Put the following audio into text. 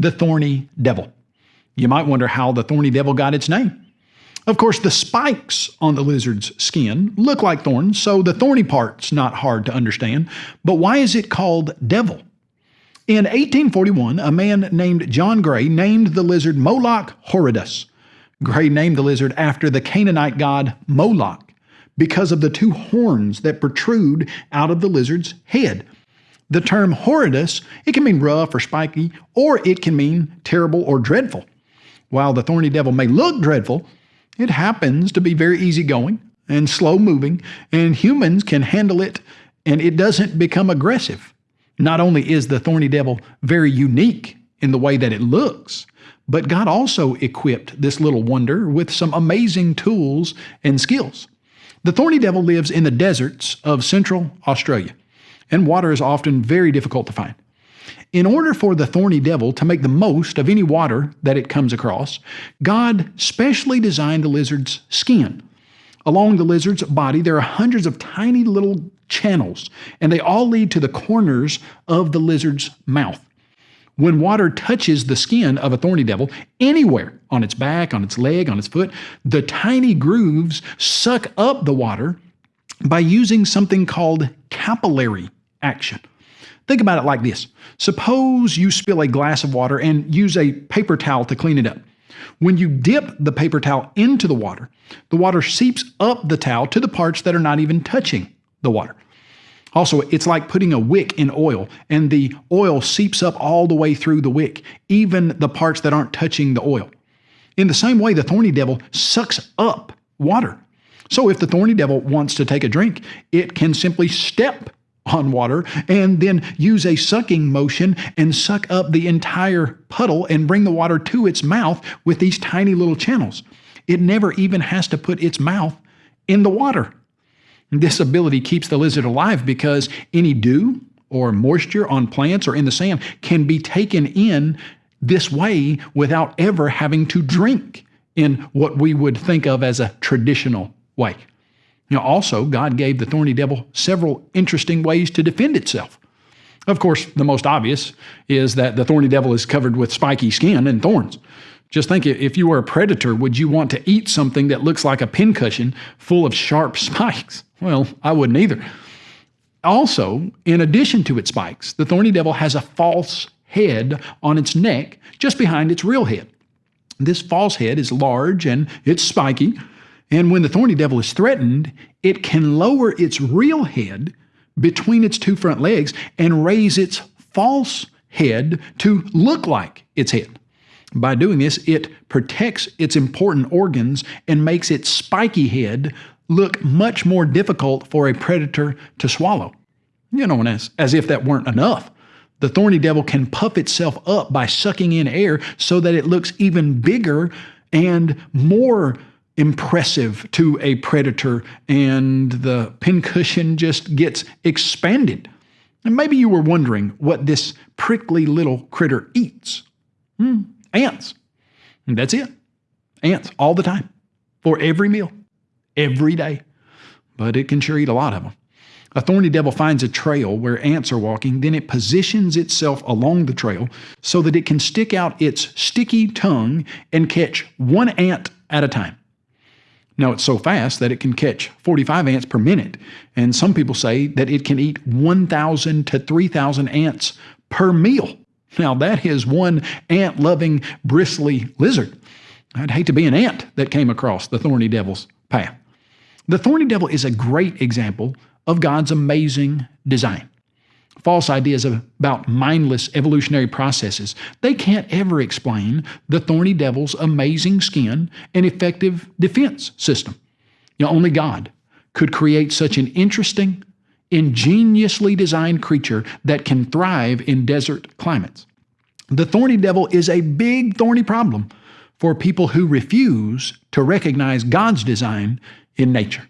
the thorny devil. You might wonder how the thorny devil got its name. Of course, the spikes on the lizard's skin look like thorns, so the thorny part's not hard to understand. But why is it called devil? In 1841, a man named John Gray named the lizard Moloch horridus. Gray named the lizard after the Canaanite god Moloch because of the two horns that protrude out of the lizard's head. The term horridus, it can mean rough or spiky, or it can mean terrible or dreadful. While the thorny devil may look dreadful, it happens to be very easygoing and slow moving, and humans can handle it and it doesn't become aggressive. Not only is the thorny devil very unique in the way that it looks, but God also equipped this little wonder with some amazing tools and skills. The thorny devil lives in the deserts of central Australia, and water is often very difficult to find. In order for the thorny devil to make the most of any water that it comes across, God specially designed the lizard's skin. Along the lizard's body, there are hundreds of tiny little channels, and they all lead to the corners of the lizard's mouth. When water touches the skin of a thorny devil, anywhere on its back, on its leg, on its foot, the tiny grooves suck up the water by using something called capillary action. Think about it like this Suppose you spill a glass of water and use a paper towel to clean it up. When you dip the paper towel into the water, the water seeps up the towel to the parts that are not even touching the water. Also, it's like putting a wick in oil, and the oil seeps up all the way through the wick, even the parts that aren't touching the oil. In the same way, the thorny devil sucks up water. So if the thorny devil wants to take a drink, it can simply step on water and then use a sucking motion and suck up the entire puddle and bring the water to its mouth with these tiny little channels. It never even has to put its mouth in the water. This ability keeps the lizard alive because any dew or moisture on plants or in the sand can be taken in this way without ever having to drink in what we would think of as a traditional way. You know, also, God gave the thorny devil several interesting ways to defend itself. Of course, the most obvious is that the thorny devil is covered with spiky skin and thorns. Just think if you were a predator, would you want to eat something that looks like a pincushion full of sharp spikes? Well, I wouldn't either. Also, in addition to its spikes, the thorny devil has a false head on its neck just behind its real head. This false head is large and it's spiky, and when the thorny devil is threatened, it can lower its real head between its two front legs and raise its false head to look like its head. By doing this, it protects its important organs and makes its spiky head look much more difficult for a predator to swallow. You know, as, as if that weren't enough. The thorny devil can puff itself up by sucking in air so that it looks even bigger and more impressive to a predator, and the pincushion just gets expanded. And maybe you were wondering what this prickly little critter eats. Hmm, ants. And that's it. Ants all the time, for every meal, every day. But it can sure eat a lot of them. A thorny devil finds a trail where ants are walking, then it positions itself along the trail so that it can stick out its sticky tongue and catch one ant at a time. Now, it's so fast that it can catch 45 ants per minute, and some people say that it can eat 1,000 to 3,000 ants per meal. Now, that is one ant loving, bristly lizard. I'd hate to be an ant that came across the thorny devil's path. The thorny devil is a great example of God's amazing design. False ideas about mindless evolutionary processes, they can't ever explain the thorny devil's amazing skin and effective defense system. You know, only God could create such an interesting, ingeniously designed creature that can thrive in desert climates. The thorny devil is a big thorny problem for people who refuse to recognize God's design in nature.